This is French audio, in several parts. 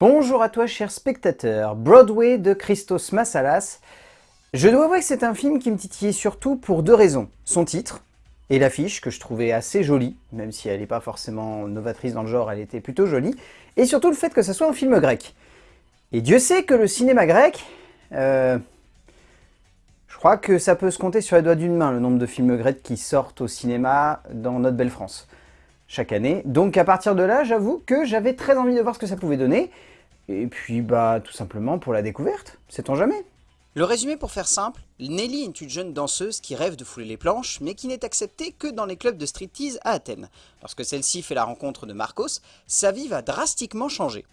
Bonjour à toi cher spectateur, Broadway de Christos Massalas. Je dois avouer que c'est un film qui me titillait surtout pour deux raisons. Son titre et l'affiche que je trouvais assez jolie, même si elle n'est pas forcément novatrice dans le genre, elle était plutôt jolie. Et surtout le fait que ça soit un film grec. Et Dieu sait que le cinéma grec, euh, je crois que ça peut se compter sur les doigts d'une main le nombre de films grecs qui sortent au cinéma dans notre belle France chaque année. Donc à partir de là, j'avoue que j'avais très envie de voir ce que ça pouvait donner. Et puis bah tout simplement pour la découverte, sait-on jamais Le résumé pour faire simple, Nelly est une jeune danseuse qui rêve de fouler les planches, mais qui n'est acceptée que dans les clubs de striptease à Athènes. Lorsque celle-ci fait la rencontre de Marcos, sa vie va drastiquement changer.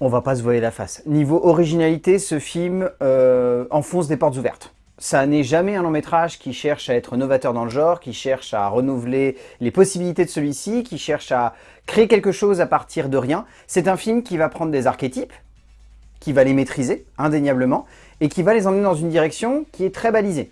On va pas se voiler la face. Niveau originalité, ce film euh, enfonce des portes ouvertes ça n'est jamais un long métrage qui cherche à être novateur dans le genre, qui cherche à renouveler les possibilités de celui-ci, qui cherche à créer quelque chose à partir de rien. C'est un film qui va prendre des archétypes, qui va les maîtriser, indéniablement, et qui va les emmener dans une direction qui est très balisée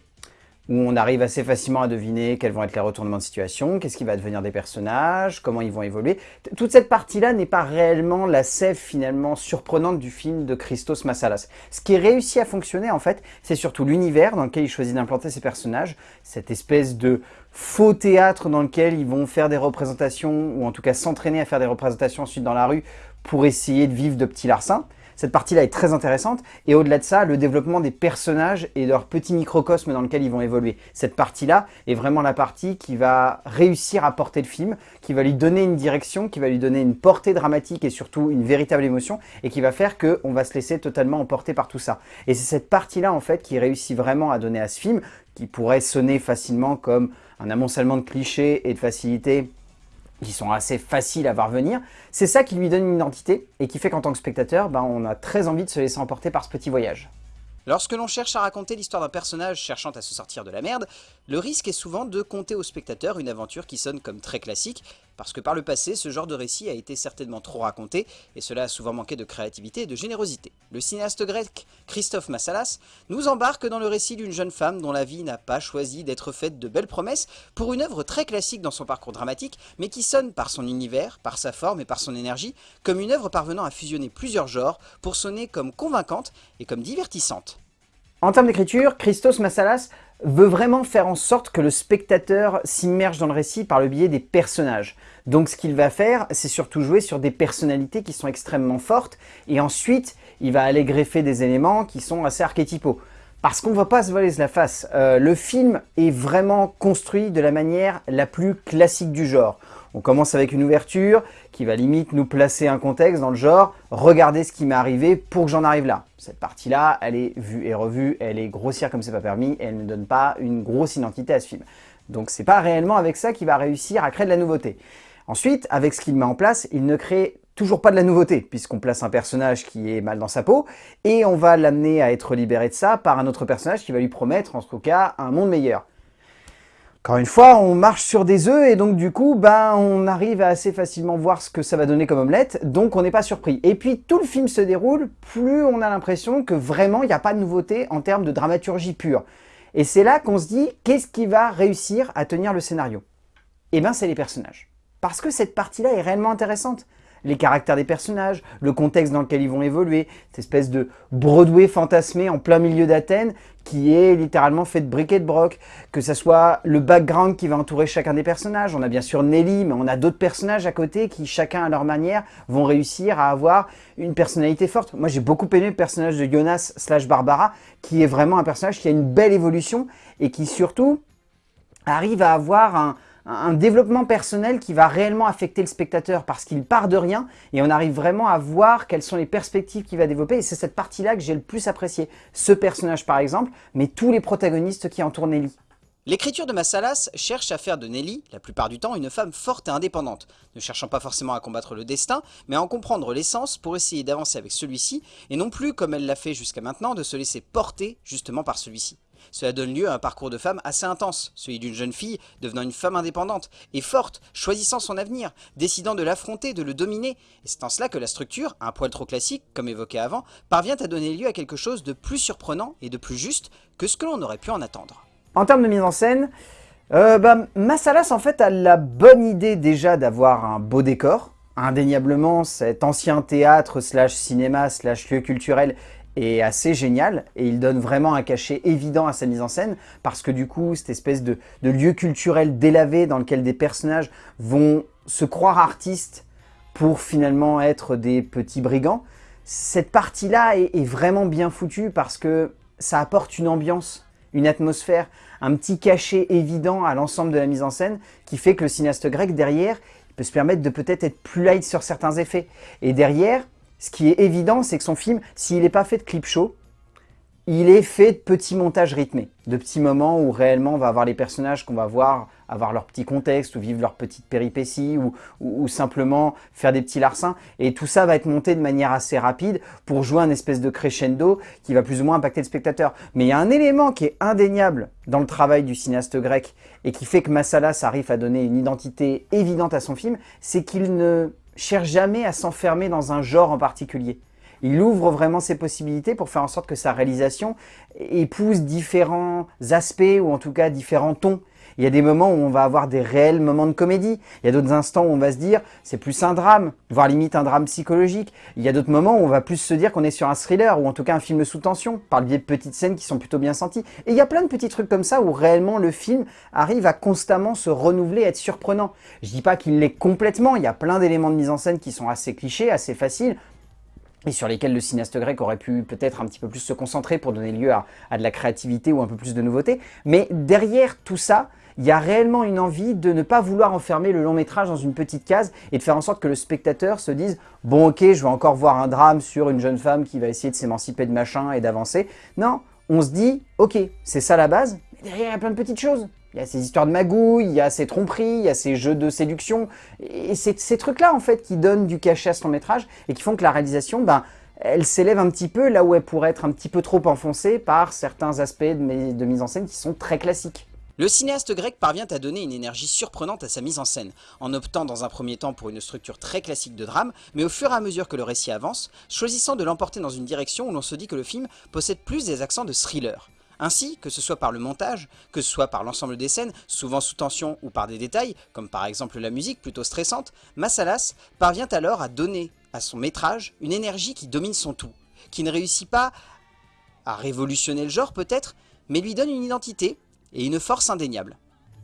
où on arrive assez facilement à deviner quels vont être les retournements de situation, qu'est-ce qui va devenir des personnages, comment ils vont évoluer. Toute cette partie-là n'est pas réellement la sève finalement surprenante du film de Christos Massalas. Ce qui est réussi à fonctionner en fait, c'est surtout l'univers dans lequel il choisit d'implanter ses personnages, cette espèce de faux théâtre dans lequel ils vont faire des représentations, ou en tout cas s'entraîner à faire des représentations ensuite dans la rue pour essayer de vivre de petits larcins. Cette partie-là est très intéressante. Et au-delà de ça, le développement des personnages et leur petit microcosme dans lequel ils vont évoluer. Cette partie-là est vraiment la partie qui va réussir à porter le film, qui va lui donner une direction, qui va lui donner une portée dramatique et surtout une véritable émotion, et qui va faire qu'on va se laisser totalement emporter par tout ça. Et c'est cette partie-là, en fait, qui réussit vraiment à donner à ce film, qui pourrait sonner facilement comme un amoncellement de clichés et de facilité qui sont assez faciles à voir venir, c'est ça qui lui donne une identité et qui fait qu'en tant que spectateur, ben, on a très envie de se laisser emporter par ce petit voyage. Lorsque l'on cherche à raconter l'histoire d'un personnage cherchant à se sortir de la merde, le risque est souvent de conter au spectateur une aventure qui sonne comme très classique, parce que par le passé, ce genre de récit a été certainement trop raconté, et cela a souvent manqué de créativité et de générosité. Le cinéaste grec Christophe Massalas nous embarque dans le récit d'une jeune femme dont la vie n'a pas choisi d'être faite de belles promesses pour une œuvre très classique dans son parcours dramatique, mais qui sonne par son univers, par sa forme et par son énergie, comme une œuvre parvenant à fusionner plusieurs genres pour sonner comme convaincante et comme divertissante. En termes d'écriture, Christos Massalas veut vraiment faire en sorte que le spectateur s'immerge dans le récit par le biais des personnages. Donc ce qu'il va faire, c'est surtout jouer sur des personnalités qui sont extrêmement fortes, et ensuite, il va aller greffer des éléments qui sont assez archétypaux. Parce qu'on va pas se voiler la face, euh, le film est vraiment construit de la manière la plus classique du genre. On commence avec une ouverture qui va limite nous placer un contexte dans le genre « Regardez ce qui m'est arrivé pour que j'en arrive là ». Cette partie-là, elle est vue et revue, elle est grossière comme c'est pas permis, elle ne donne pas une grosse identité à ce film. Donc c'est pas réellement avec ça qu'il va réussir à créer de la nouveauté. Ensuite, avec ce qu'il met en place, il ne crée toujours pas de la nouveauté, puisqu'on place un personnage qui est mal dans sa peau, et on va l'amener à être libéré de ça par un autre personnage qui va lui promettre, en tout cas, un monde meilleur. Encore une fois, on marche sur des œufs et donc du coup, ben, on arrive à assez facilement voir ce que ça va donner comme omelette, donc on n'est pas surpris. Et puis tout le film se déroule, plus on a l'impression que vraiment il n'y a pas de nouveauté en termes de dramaturgie pure. Et c'est là qu'on se dit, qu'est-ce qui va réussir à tenir le scénario? Eh bien c'est les personnages. Parce que cette partie-là est réellement intéressante les caractères des personnages, le contexte dans lequel ils vont évoluer, cette espèce de Broadway fantasmé en plein milieu d'Athènes qui est littéralement fait de briquet de broc, que ce soit le background qui va entourer chacun des personnages. On a bien sûr Nelly, mais on a d'autres personnages à côté qui, chacun à leur manière, vont réussir à avoir une personnalité forte. Moi, j'ai beaucoup aimé le personnage de Jonas slash Barbara, qui est vraiment un personnage qui a une belle évolution et qui surtout arrive à avoir un, un développement personnel qui va réellement affecter le spectateur parce qu'il part de rien et on arrive vraiment à voir quelles sont les perspectives qu'il va développer et c'est cette partie-là que j'ai le plus apprécié. Ce personnage par exemple, mais tous les protagonistes qui entourent Nelly. L'écriture de Massalas cherche à faire de Nelly, la plupart du temps, une femme forte et indépendante, ne cherchant pas forcément à combattre le destin, mais à en comprendre l'essence pour essayer d'avancer avec celui-ci, et non plus, comme elle l'a fait jusqu'à maintenant, de se laisser porter justement par celui-ci. Cela donne lieu à un parcours de femme assez intense, celui d'une jeune fille devenant une femme indépendante et forte, choisissant son avenir, décidant de l'affronter, de le dominer. Et c'est en cela que la structure, un poil trop classique, comme évoqué avant, parvient à donner lieu à quelque chose de plus surprenant et de plus juste que ce que l'on aurait pu en attendre. En termes de mise en scène, euh, bah, Massalas en fait a la bonne idée déjà d'avoir un beau décor, indéniablement, cet ancien théâtre slash cinéma slash lieu culturel est assez génial et il donne vraiment un cachet évident à sa mise en scène parce que du coup, cette espèce de, lieu culturel délavé dans lequel des personnages vont se croire artistes pour finalement être des petits brigands, cette partie-là est, est, vraiment bien foutue parce que ça apporte une ambiance, une atmosphère, un petit cachet évident à l'ensemble de la mise en scène qui fait que le cinéaste grec derrière, peut se permettre de peut-être être plus light sur certains effets. Et derrière, ce qui est évident, c'est que son film, s'il n'est pas fait de clip show, il est fait de petits montages rythmés, de petits moments où réellement on va avoir les personnages qu'on va voir avoir leur petit contexte ou vivre leur petite péripétie ou, ou, simplement faire des petits larcins. Et tout ça va être monté de manière assez rapide pour jouer un espèce de crescendo qui va plus ou moins impacter le spectateur. Mais il y a un élément qui est indéniable dans le travail du cinéaste grec et qui fait que Massalas arrive à donner une identité évidente à son film, c'est qu'il ne cherche jamais à s'enfermer dans un genre en particulier. Il ouvre vraiment ses possibilités pour faire en sorte que sa réalisation épouse différents aspects ou en tout cas différents tons. Il y a des moments où on va avoir des réels moments de comédie. Il y a d'autres instants où on va se dire c'est plus un drame, voire limite un drame psychologique. Il y a d'autres moments où on va plus se dire qu'on est sur un thriller ou en tout cas un film sous tension par le biais de petites scènes qui sont plutôt bien senties. Et il y a plein de petits trucs comme ça où réellement le film arrive à constamment se renouveler, être surprenant. Je dis pas qu'il l'est complètement, il y a plein d'éléments de mise en scène qui sont assez clichés, assez faciles et sur lesquels le cinéaste grec aurait pu peut-être un petit peu plus se concentrer pour donner lieu à, de la créativité ou un peu plus de nouveauté. Mais derrière tout ça, il y a réellement une envie de ne pas vouloir enfermer le long métrage dans une petite case et de faire en sorte que le spectateur se dise « Bon ok, je vais encore voir un drame sur une jeune femme qui va essayer de s'émanciper de machin et d'avancer. » Non, on se dit « Ok, c'est ça la base, mais derrière il y a plein de petites choses. Il y a ces histoires de magouilles, il y a ces tromperies, il y a ces jeux de séduction. Et c'est ces trucs-là, en fait, qui donnent du cachet à ce long métrage et qui font que la réalisation, ben, elle s'élève un petit peu là où elle pourrait être un petit peu trop enfoncée par certains aspects de, de mise en scène qui sont très classiques. Le cinéaste grec parvient à donner une énergie surprenante à sa mise en scène, en optant dans un premier temps pour une structure très classique de drame, mais au fur et à mesure que le récit avance, choisissant de l'emporter dans une direction où l'on se dit que le film possède plus des accents de thriller. Ainsi, que ce soit par le montage, que ce soit par l'ensemble des scènes, souvent sous tension ou par des détails, comme par exemple la musique plutôt stressante, Massalas parvient alors à donner à son métrage une énergie qui domine son tout, qui ne réussit pas à révolutionner le genre peut-être, mais lui donne une identité et une force indéniable.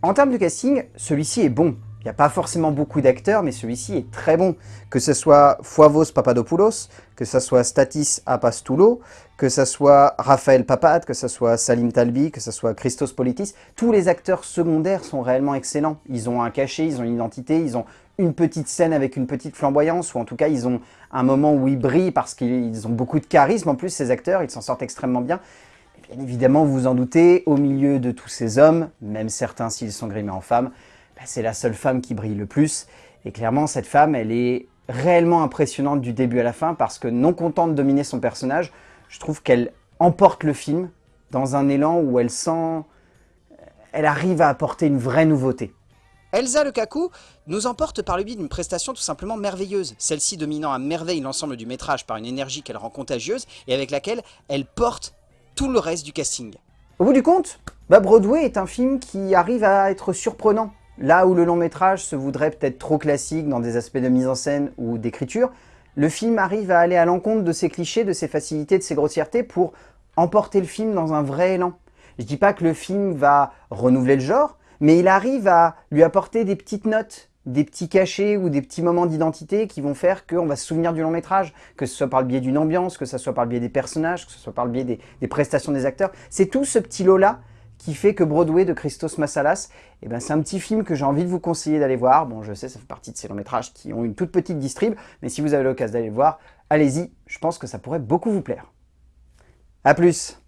En termes de casting, celui-ci est bon. Il n'y a pas forcément beaucoup d'acteurs, mais celui-ci est très bon. Que ce soit Foivos Papadopoulos, que ce soit Statis Apastoulo, que ce soit Raphaël Papad, que ce soit Salim Talbi, que ce soit Christos Politis, tous les acteurs secondaires sont réellement excellents. Ils ont un cachet, ils ont une identité, ils ont une petite scène avec une petite flamboyance, ou en tout cas ils ont un moment où ils brillent parce qu'ils ont beaucoup de charisme en plus ces acteurs, ils s'en sortent extrêmement bien. bien évidemment, vous vous en doutez, au milieu de tous ces hommes, même certains s'ils sont grimés en femmes, c'est la seule femme qui brille le plus. Et clairement, cette femme, elle est réellement impressionnante du début à la fin parce que non contente de dominer son personnage, je trouve qu'elle emporte le film dans un élan où elle sent... Elle arrive à apporter une vraie nouveauté. Elsa Lukaku nous emporte par le biais d'une prestation tout simplement merveilleuse, celle-ci dominant à merveille l'ensemble du métrage par une énergie qu'elle rend contagieuse et avec laquelle elle porte tout le reste du casting. Au bout du compte, bah, Broadway est un film qui arrive à être surprenant. Là où le long métrage se voudrait peut-être trop classique dans des aspects de mise en scène ou d'écriture, le film arrive à aller à l'encontre de ses clichés, de ses facilités, de ses grossièretés pour emporter le film dans un vrai élan. Je dis pas que le film va renouveler le genre, mais il arrive à lui apporter des petites notes, des petits cachets ou des petits moments d'identité qui vont faire qu'on va se souvenir du long métrage, que ce soit par le biais d'une ambiance, que ce soit par le biais des personnages, que ce soit par le biais des, des prestations des acteurs. C'est tout ce petit lot-là qui fait que Broadway de Christos Massalas, eh ben, c'est un petit film que j'ai envie de vous conseiller d'aller voir. Bon, je sais, ça fait partie de ces longs métrages qui ont une toute petite distrib, mais si vous avez l'occasion d'aller le voir, allez-y, je pense que ça pourrait beaucoup vous plaire. A plus